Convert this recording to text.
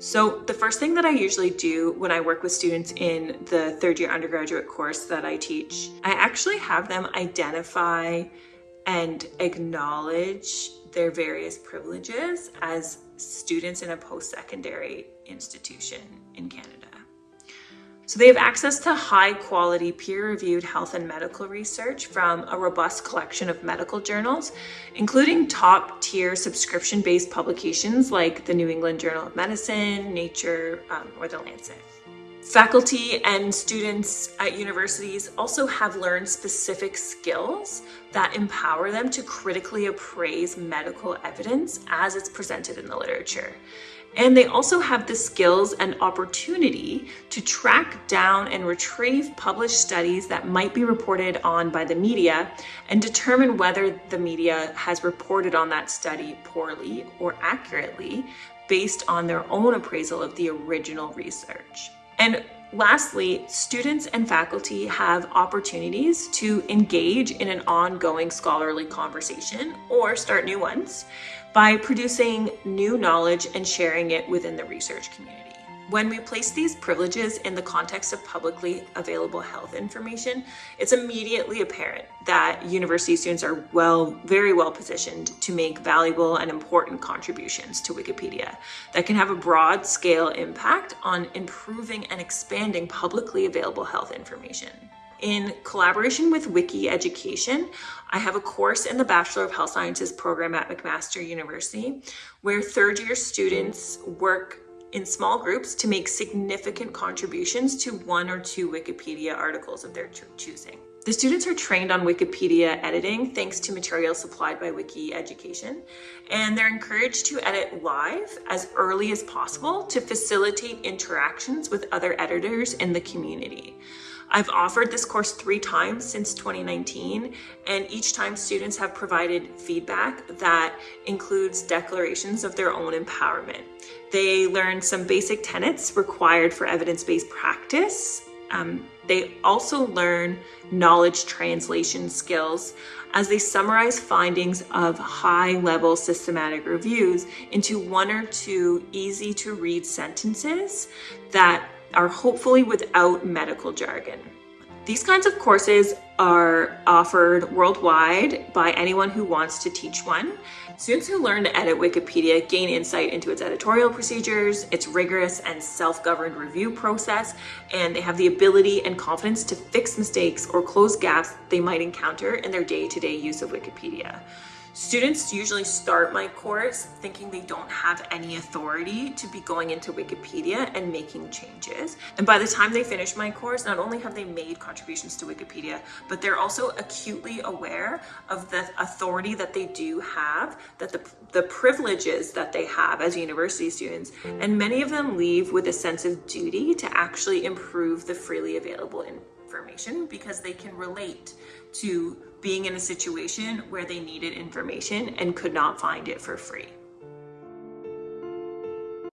So the first thing that I usually do when I work with students in the third year undergraduate course that I teach, I actually have them identify and acknowledge their various privileges as students in a post-secondary institution in Canada. So they have access to high quality peer-reviewed health and medical research from a robust collection of medical journals, including top tier subscription-based publications like the New England Journal of Medicine, Nature, um, or The Lancet. Faculty and students at universities also have learned specific skills that empower them to critically appraise medical evidence as it's presented in the literature. And they also have the skills and opportunity to track down and retrieve published studies that might be reported on by the media and determine whether the media has reported on that study poorly or accurately based on their own appraisal of the original research. And lastly, students and faculty have opportunities to engage in an ongoing scholarly conversation or start new ones by producing new knowledge and sharing it within the research community. When we place these privileges in the context of publicly available health information, it's immediately apparent that university students are well, very well positioned to make valuable and important contributions to Wikipedia that can have a broad scale impact on improving and expanding publicly available health information. In collaboration with Wiki Education, I have a course in the Bachelor of Health Sciences program at McMaster University where third year students work in small groups to make significant contributions to one or two Wikipedia articles of their cho choosing. The students are trained on Wikipedia editing thanks to materials supplied by Wiki Education, and they're encouraged to edit live as early as possible to facilitate interactions with other editors in the community. I've offered this course three times since 2019, and each time students have provided feedback that includes declarations of their own empowerment. They learn some basic tenets required for evidence-based practice. Um, they also learn knowledge translation skills as they summarize findings of high-level systematic reviews into one or two easy to read sentences that are hopefully without medical jargon. These kinds of courses are offered worldwide by anyone who wants to teach one. Students who learn to edit Wikipedia gain insight into its editorial procedures, its rigorous and self-governed review process, and they have the ability and confidence to fix mistakes or close gaps they might encounter in their day-to-day -day use of Wikipedia. Students usually start my course thinking they don't have any authority to be going into Wikipedia and making changes. And by the time they finish my course, not only have they made contributions to Wikipedia, but they're also acutely aware of the authority that they do have, that the, the privileges that they have as university students. And many of them leave with a sense of duty to actually improve the freely available information because they can relate to being in a situation where they needed information and could not find it for free.